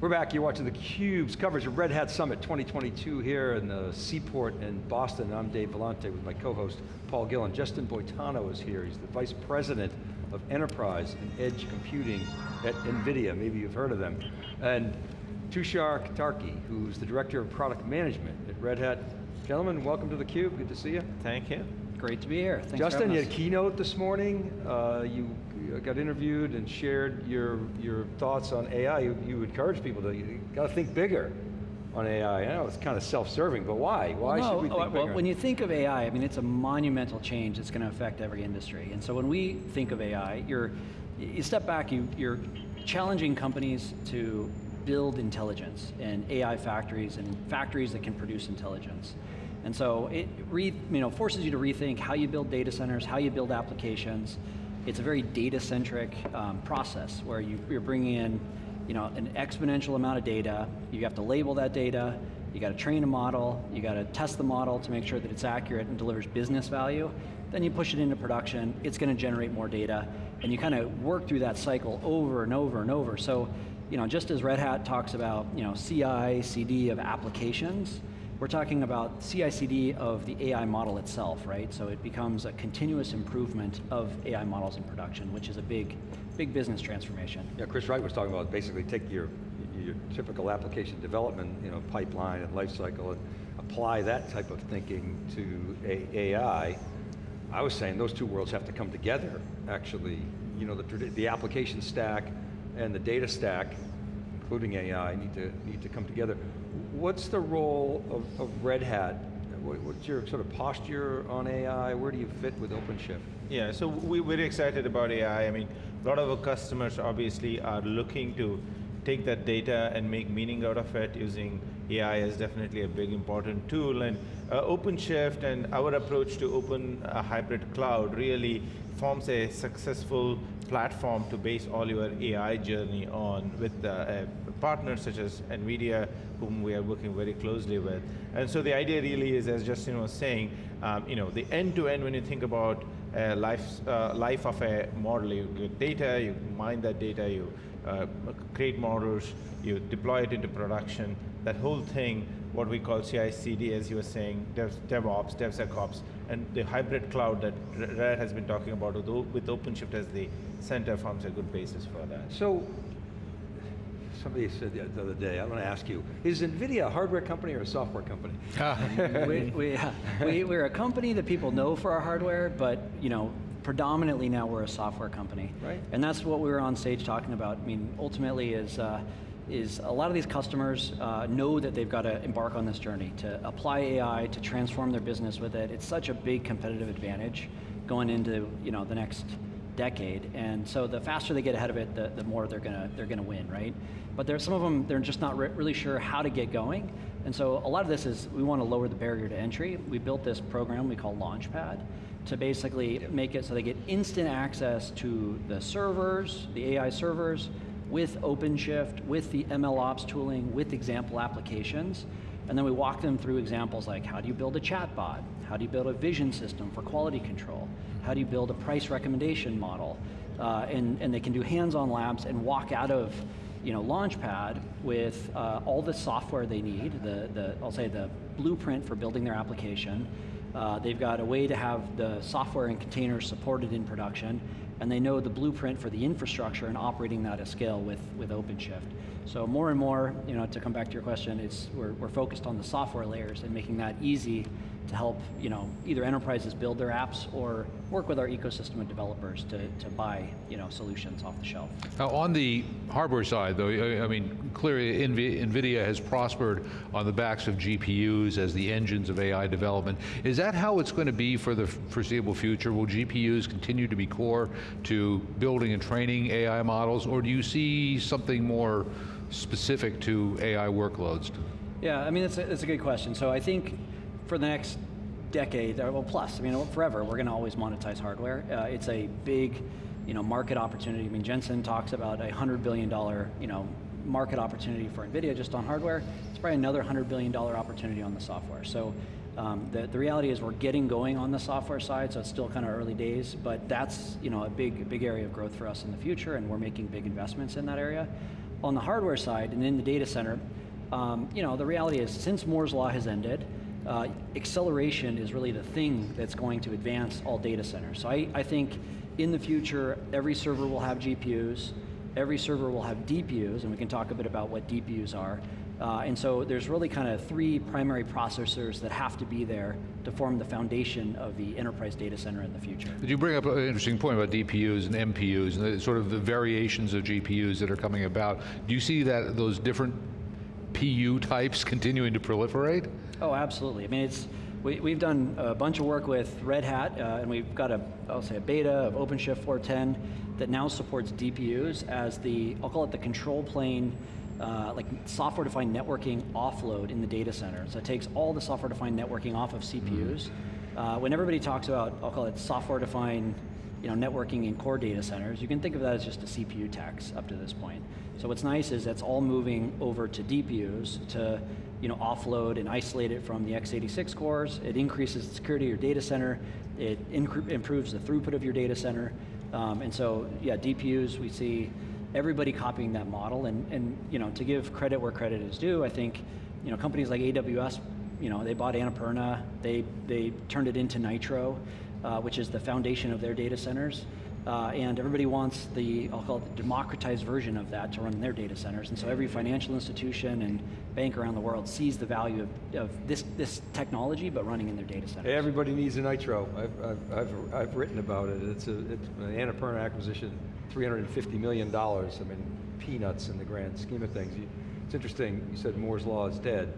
We're back, you're watching theCUBE's coverage of Red Hat Summit 2022 here in the Seaport in Boston. I'm Dave Vellante with my co-host, Paul Gillin. Justin Boitano is here. He's the Vice President of Enterprise and Edge Computing at NVIDIA. Maybe you've heard of them. And Tushar Katarki, who's the Director of Product Management at Red Hat. Gentlemen, welcome to theCUBE, good to see you. Thank you. Great to be here, Thanks Justin, you had a keynote this morning. Uh, you got interviewed and shared your, your thoughts on AI. You, you encourage people to, you got to think bigger on AI. I know it's kind of self-serving, but why? Why well, should we think well, bigger? when you think of AI, I mean, it's a monumental change that's going to affect every industry. And so when we think of AI, you're, you step back, you, you're challenging companies to build intelligence and AI factories and factories that can produce intelligence. And so it re, you know, forces you to rethink how you build data centers, how you build applications. It's a very data-centric um, process where you, you're bringing in you know, an exponential amount of data, you have to label that data, you got to train a model, you got to test the model to make sure that it's accurate and delivers business value, then you push it into production, it's going to generate more data, and you kind of work through that cycle over and over and over. So, you know, just as Red Hat talks about, you know, CI, CD of applications, we're talking about CI/CD of the AI model itself, right? So it becomes a continuous improvement of AI models in production, which is a big, big business transformation. Yeah, Chris Wright was talking about basically take your, your typical application development, you know, pipeline and lifecycle and apply that type of thinking to AI. I was saying those two worlds have to come together, actually. You know, the, the application stack and the data stack, including AI, need to, need to come together what's the role of, of Red Hat? What's your sort of posture on AI? Where do you fit with OpenShift? Yeah, so we're excited about AI. I mean, a lot of our customers obviously are looking to take that data and make meaning out of it using AI is definitely a big important tool. And uh, OpenShift and our approach to open a hybrid cloud really forms a successful platform to base all your AI journey on with uh, partners such as NVIDIA, whom we are working very closely with. And so the idea really is, as Justin was saying, um, you know, the end-to-end -end when you think about uh, life, uh, life of a model, you get data, you mine that data, you uh, create models, you deploy it into production, that whole thing, what we call CI/CD, as you were saying, Dev, DevOps, DevSecOps, and the hybrid cloud that Red has been talking about with OpenShift as the center forms a good basis for that. So somebody said the other day, I want to ask you, is NVIDIA a hardware company or a software company? we, we, we, we're a company that people know for our hardware, but you know, predominantly now we're a software company. Right. And that's what we were on stage talking about. I mean, ultimately is, uh, is a lot of these customers uh, know that they've got to embark on this journey to apply AI, to transform their business with it. It's such a big competitive advantage going into you know, the next decade, and so the faster they get ahead of it, the, the more they're gonna, they're gonna win, right? But there's some of them, they're just not re really sure how to get going, and so a lot of this is, we want to lower the barrier to entry. We built this program we call Launchpad, to basically make it so they get instant access to the servers, the AI servers, with OpenShift, with the MLOps tooling, with example applications, and then we walk them through examples like how do you build a chatbot? How do you build a vision system for quality control? How do you build a price recommendation model? Uh, and, and they can do hands-on labs and walk out of you know, Launchpad with uh, all the software they need, the, the, I'll say the blueprint for building their application. Uh, they've got a way to have the software and containers supported in production, and they know the blueprint for the infrastructure and operating that at scale with, with OpenShift. So more and more, you know, to come back to your question, it's, we're, we're focused on the software layers and making that easy to help you know, either enterprises build their apps or work with our ecosystem of developers to, to buy you know, solutions off the shelf. Now on the hardware side though, I mean, clearly NVIDIA has prospered on the backs of GPUs as the engines of AI development. Is that how it's going to be for the foreseeable future? Will GPUs continue to be core to building and training AI models, or do you see something more specific to AI workloads? Yeah, I mean, that's a, it's a good question. So I think for the next decade, or well plus, I mean forever, we're going to always monetize hardware. Uh, it's a big you know, market opportunity. I mean Jensen talks about a $100 billion you know, market opportunity for NVIDIA just on hardware. It's probably another $100 billion opportunity on the software. So um, the, the reality is we're getting going on the software side, so it's still kind of early days, but that's you know, a big, big area of growth for us in the future and we're making big investments in that area. On the hardware side and in the data center, um, you know, the reality is since Moore's Law has ended, uh, acceleration is really the thing that's going to advance all data centers. So I, I think in the future, every server will have GPUs, every server will have DPUs, and we can talk a bit about what DPUs are. Uh, and so there's really kind of three primary processors that have to be there to form the foundation of the enterprise data center in the future. Did you bring up an interesting point about DPUs and MPUs and the, sort of the variations of GPUs that are coming about? Do you see that those different PU types continuing to proliferate? Oh, absolutely. I mean, it's we, we've done a bunch of work with Red Hat, uh, and we've got a, I'll say a beta of OpenShift 410 that now supports DPUs as the, I'll call it the control plane, uh, like software-defined networking offload in the data center. So it takes all the software-defined networking off of CPUs. Uh, when everybody talks about, I'll call it software-defined you know, networking in core data centers, you can think of that as just a CPU tax up to this point. So what's nice is that's all moving over to DPUs to you know, offload and isolate it from the x86 cores. It increases the security of your data center. It improves the throughput of your data center. Um, and so, yeah, DPUs, we see everybody copying that model. And, and you know, to give credit where credit is due, I think you know, companies like AWS, you know, they bought Annapurna, they, they turned it into Nitro, uh, which is the foundation of their data centers. Uh, and everybody wants the, I'll call it the democratized version of that to run in their data centers. And so every financial institution and bank around the world sees the value of, of this, this technology, but running in their data centers. Everybody needs a Nitro. I've, I've, I've, I've written about it. It's, a, it's an Annapurna acquisition, $350 million. I mean, peanuts in the grand scheme of things. You, it's interesting, you said Moore's Law is dead.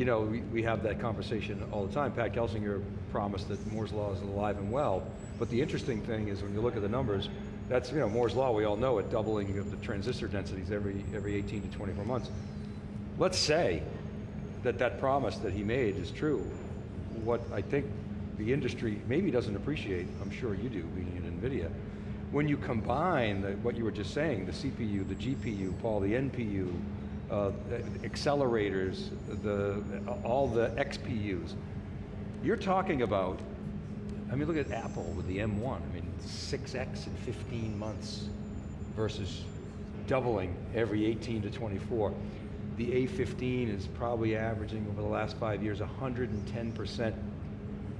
You know, we, we have that conversation all the time. Pat Gelsinger promised that Moore's Law is alive and well. But the interesting thing is when you look at the numbers, that's, you know, Moore's Law, we all know it, doubling of the transistor densities every, every 18 to 24 months. Let's say that that promise that he made is true. What I think the industry maybe doesn't appreciate, I'm sure you do, being in NVIDIA, when you combine the, what you were just saying, the CPU, the GPU, Paul, the NPU, uh, accelerators, the, all the XPUs, you're talking about I mean, look at Apple with the M1. I mean, 6X in 15 months versus doubling every 18 to 24. The A15 is probably averaging over the last five years 110%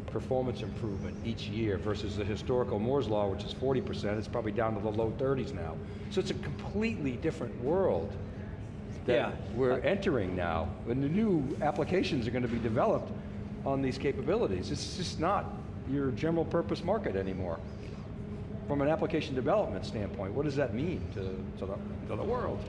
performance improvement each year versus the historical Moore's Law, which is 40%, it's probably down to the low 30s now. So it's a completely different world that yeah. we're uh, entering now. And the new applications are going to be developed on these capabilities. It's just not your general purpose market anymore. From an application development standpoint, what does that mean to, to, the, to the world?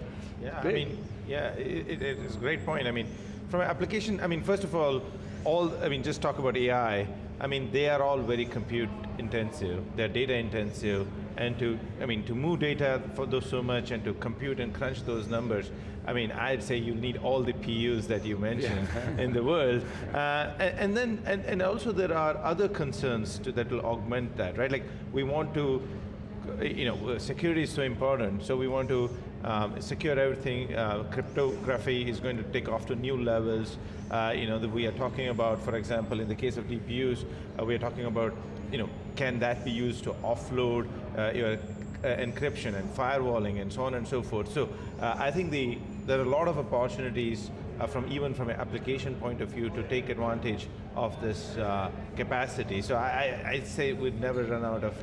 Yeah, I mean, yeah, it, it is a great point. I mean, from an application, I mean, first of all, all, I mean, just talk about AI, I mean, they are all very compute intensive, they're data intensive, and to, I mean, to move data for those so much and to compute and crunch those numbers, I mean, I'd say you need all the PUs that you mentioned yeah. in the world. Uh, and, and, then, and, and also there are other concerns to, that will augment that, right? Like we want to, you know, security is so important, so we want to um, secure everything. Uh, cryptography is going to take off to new levels. Uh, you know, that we are talking about, for example, in the case of DPUs, uh, we are talking about, you know, can that be used to offload uh, your uh, encryption and firewalling and so on and so forth. So uh, I think the there are a lot of opportunities uh, from even from an application point of view to take advantage of this uh, capacity. So I, I, would say we'd never run out of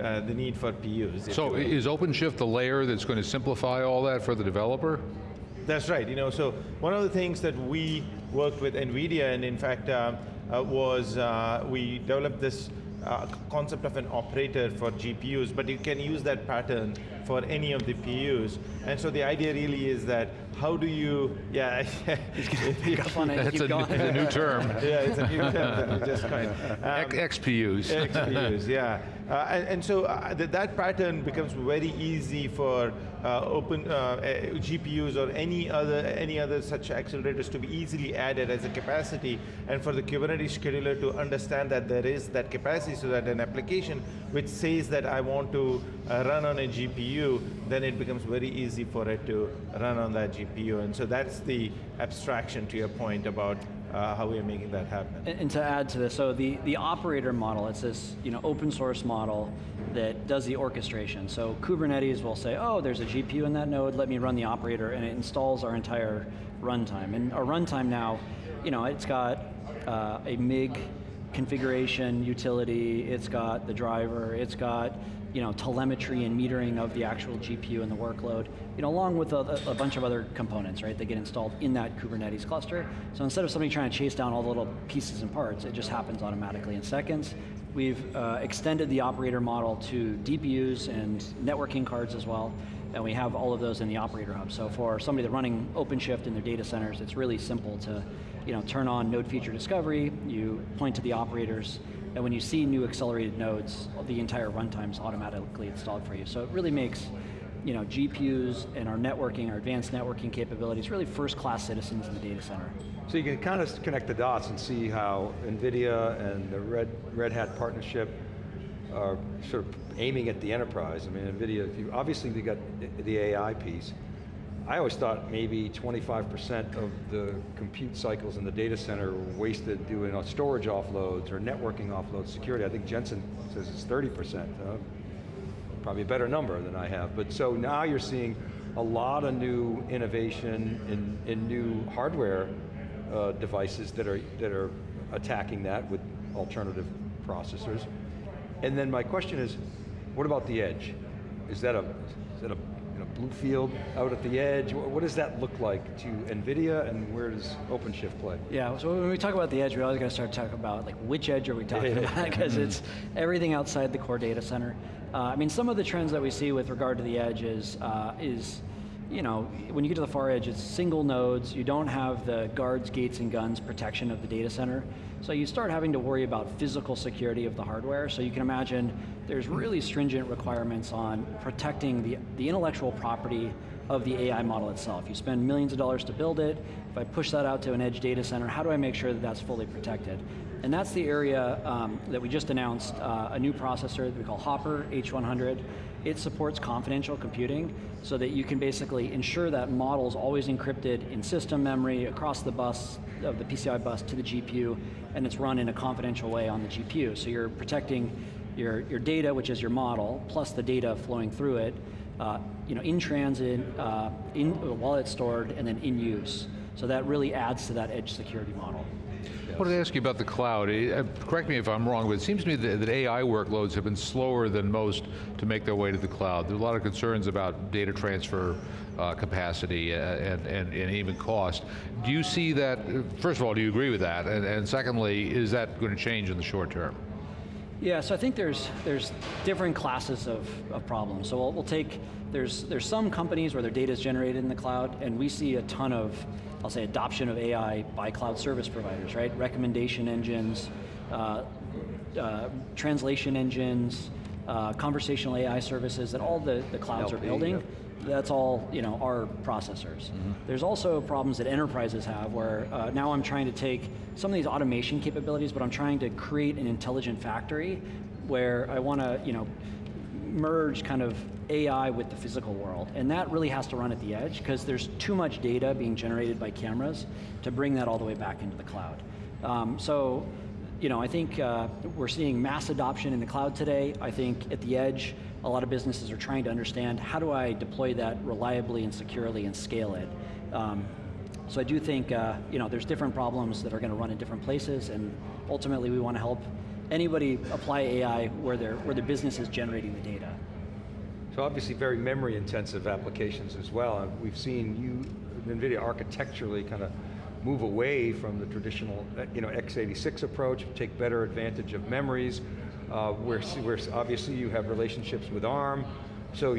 uh, the need for PUs. So is OpenShift the layer that's going to simplify all that for the developer? That's right. You know, so one of the things that we worked with NVIDIA and in fact uh, uh, was uh, we developed this concept of an operator for GPUs, but you can use that pattern for any of the PUs. And so the idea really is that how do you, yeah. pick on it, That's a, a, new term. yeah, it's a new term that we just coined. Um, XPUs. XPUs, yeah. Uh, and, and, so uh, th that pattern becomes very easy for uh, open uh, GPUs or any other any other such accelerators to be easily added as a capacity, and for the Kubernetes scheduler to understand that there is that capacity, so that an application which says that I want to uh, run on a GPU, then it becomes very easy for it to run on that GPU, and so that's the abstraction to your point about uh, how we are making that happen. And, and to add to this, so the, the operator model, it's this you know, open source model that does the orchestration. So Kubernetes will say, oh, there's a GPU in that node, let me run the operator, and it installs our entire runtime. And our runtime now, you know, it's got uh, a MIG configuration utility, it's got the driver, it's got you know, telemetry and metering of the actual GPU and the workload, you know, along with a, a, bunch of other components, right, that get installed in that Kubernetes cluster. So instead of somebody trying to chase down all the little pieces and parts, it just happens automatically in seconds. We've uh, extended the operator model to DPUs and networking cards as well, and we have all of those in the operator hub. So for somebody that's running OpenShift in their data centers, it's really simple to you know, turn on node feature discovery, you point to the operators, and when you see new accelerated nodes, the entire runtime is automatically installed for you. So it really makes you know, GPUs and our networking, our advanced networking capabilities, really first-class citizens in the data center. So you can kind of connect the dots and see how NVIDIA and the Red, Red Hat partnership are sort of aiming at the enterprise. I mean, NVIDIA, you, obviously they got the AI piece, I always thought maybe 25% of the compute cycles in the data center were wasted doing storage offloads or networking offloads, security. I think Jensen says it's 30%. Uh, probably a better number than I have. But so now you're seeing a lot of new innovation in, in new hardware uh, devices that are, that are attacking that with alternative processors. And then my question is, what about the edge? Is that a BlueField out at the edge? What does that look like to NVIDIA and where does OpenShift play? Yeah, so when we talk about the edge, we always got to start talking about like which edge are we talking about because it's everything outside the core data center. Uh, I mean, some of the trends that we see with regard to the edge is, uh, is you know, when you get to the far edge, it's single nodes, you don't have the guards, gates, and guns protection of the data center. So you start having to worry about physical security of the hardware. So you can imagine there's really stringent requirements on protecting the, the intellectual property of the AI model itself. You spend millions of dollars to build it. If I push that out to an edge data center, how do I make sure that that's fully protected? And that's the area um, that we just announced, uh, a new processor that we call Hopper H100. It supports confidential computing so that you can basically ensure that model is always encrypted in system memory across the bus, of the PCI bus to the GPU, and it's run in a confidential way on the GPU. So you're protecting your, your data, which is your model, plus the data flowing through it, uh, you know, in transit, uh, in, while it's stored, and then in use. So that really adds to that edge security model. I wanted to ask you about the cloud. Uh, correct me if I'm wrong, but it seems to me that, that, AI workloads have been slower than most to make their way to the cloud. There's a lot of concerns about data transfer uh, capacity uh, and, and, and, even cost. Do you see that, first of all, do you agree with that? And, and secondly, is that going to change in the short term? Yeah, so I think there's there's different classes of, of problems. So we'll, we'll take, there's, there's some companies where their data is generated in the cloud, and we see a ton of I'll say adoption of AI by cloud service providers, right? Recommendation engines, uh, uh, translation engines, uh, conversational AI services that all the, the clouds LP, are building. Yep. That's all you know, our processors. Mm -hmm. There's also problems that enterprises have where uh, now I'm trying to take some of these automation capabilities, but I'm trying to create an intelligent factory where I want to you know, merge kind of AI with the physical world, and that really has to run at the edge because there's too much data being generated by cameras to bring that all the way back into the cloud. Um, so, you know, I think uh, we're seeing mass adoption in the cloud today. I think at the edge, a lot of businesses are trying to understand how do I deploy that reliably and securely and scale it. Um, so I do think, uh, you know, there's different problems that are going to run in different places, and ultimately we want to help anybody apply AI where where their business is generating the data. So obviously very memory intensive applications as well. We've seen you, NVIDIA architecturally kind of move away from the traditional you know, x86 approach, take better advantage of memories, uh, where, where obviously you have relationships with ARM, so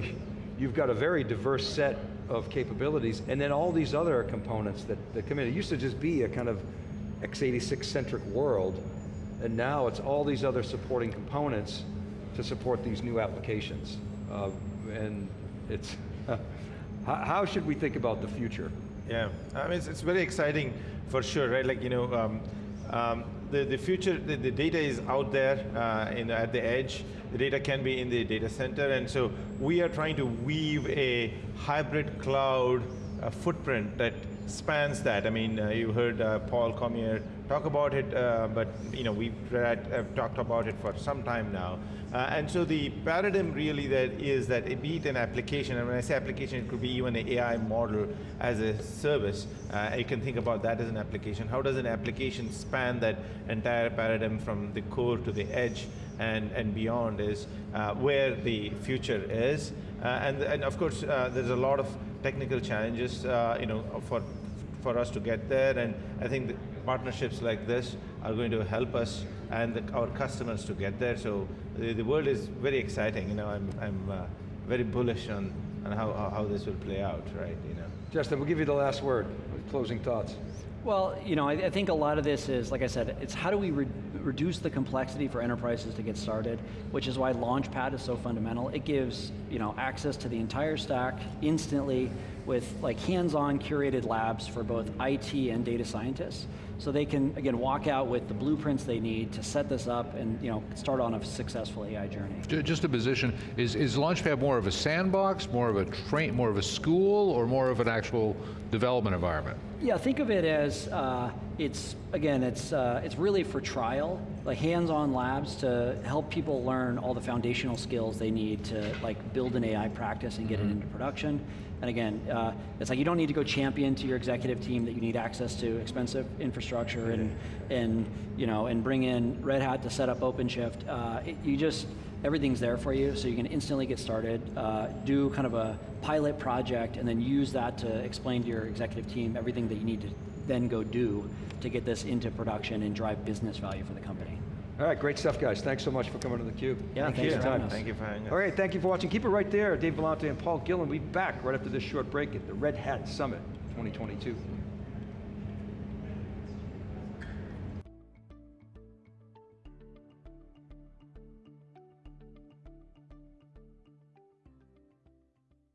you've got a very diverse set of capabilities, and then all these other components that, that come in. It used to just be a kind of x86 centric world, and now it's all these other supporting components to support these new applications. Uh, and it's, how should we think about the future? Yeah, I mean, it's, it's very exciting for sure, right? Like, you know, um, um, the, the future, the, the, data is out there uh, in, at the edge. The data can be in the data center, and so we are trying to weave a hybrid cloud uh, footprint that spans that. I mean, uh, you heard uh, Paul Cormier talk about it, uh, but you know we've have talked about it for some time now. Uh, and so the paradigm really that is that it be it an application, and when I say application, it could be even an AI model as a service. Uh, you can think about that as an application. How does an application span that entire paradigm from the core to the edge and, and beyond is uh, where the future is. Uh, and, and of course, uh, there's a lot of technical challenges, uh, you know, for, for us to get there. And I think partnerships like this are going to help us and the, our customers to get there. So the, the world is very exciting. You know, I'm, I'm uh, very bullish on, on how, how, how this will play out, right? You know. Justin, we'll give you the last word, closing thoughts. Well, you know, I, I think a lot of this is, like I said, it's how do we re reduce the complexity for enterprises to get started, which is why Launchpad is so fundamental. It gives, you know, access to the entire stack instantly with like hands-on curated labs for both IT and data scientists. So they can, again, walk out with the blueprints they need to set this up and, you know, start on a successful AI journey. Just a position, is, is Launchpad more of a sandbox, more of a train, more of a school, or more of an actual development environment? Yeah, think of it as uh, it's again, it's uh, it's really for trial, like hands-on labs to help people learn all the foundational skills they need to like build an AI practice and get it into production. And again, uh, it's like you don't need to go champion to your executive team that you need access to expensive infrastructure and and you know and bring in Red Hat to set up OpenShift. Uh, it, you just everything's there for you, so you can instantly get started, uh, do kind of a pilot project, and then use that to explain to your executive team everything that you need to then go do to get this into production and drive business value for the company. All right, great stuff, guys. Thanks so much for coming to theCUBE. Yeah, Thank thanks you for having us. Thank you for having us. All right, thank you for watching. Keep it right there. Dave Vellante and Paul Gillin. We'll be back right after this short break at the Red Hat Summit 2022.